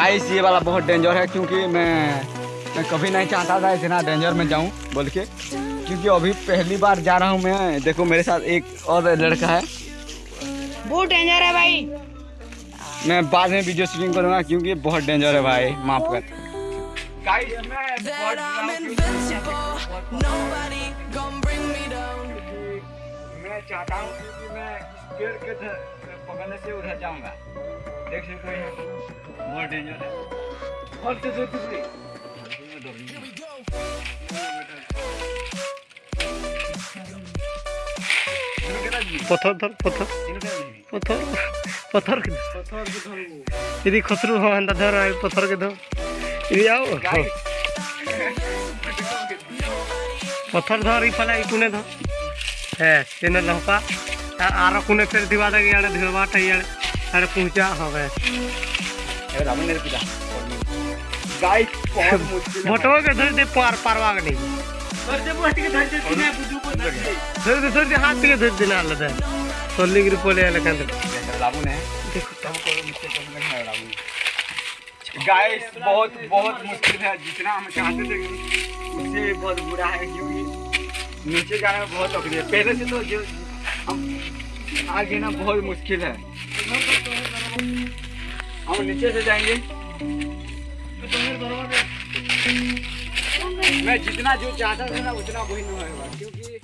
Guys ये वाला बहुत डेंजर है क्योंकि मैं मैं कभी नहीं चाहता था इतना डेंजर में जाऊँ बोल के। क्योंकि अभी पहली बार जा रहा हूँ मैं देखो मेरे साथ एक और लड़का है। बहुत डेंजर है भाई। मैं बाद में वीडियो शूटिंग करूँगा क्योंकि बहुत डेंजर है भाई माफ़ कर। गाइस मैं मैं चाहता हूँ कि मैं इस पेड़ के पकड़ने से उधर जाऊँगा। देख सकते हैं बहुत डेंजर है। बहुत तो से पत्थर धर पत्थर। पत्थर पत्थर के पत्थर यदि खसरू हो धर पत्थर के धर। यदि आओ। पत्थर धर ई धर। ᱦᱮᱸ ᱛᱤᱱᱟᱹᱜ ᱞᱚᱦᱚᱠᱟ रामन ने गाइस के धर दे पार पारवा के नहीं। धर दे के धर दे को धर दे। धर दे हाथ के धर है अलग रामन है। देखो तब को नहीं है रामन गाइस बहुत बहुत मुश्किल है। जितना हम चाहते थे उससे बहुत बुरा है क्योंकि नीचे जाने में बहुत तकलीफ़ है। पहले से तो जो आगे ना, बहुत मुश्किल है। हम नीचे से जाएँगे। मैं जितना जो चाहता था ना, उतना वही नहीं होगा, क्योंकि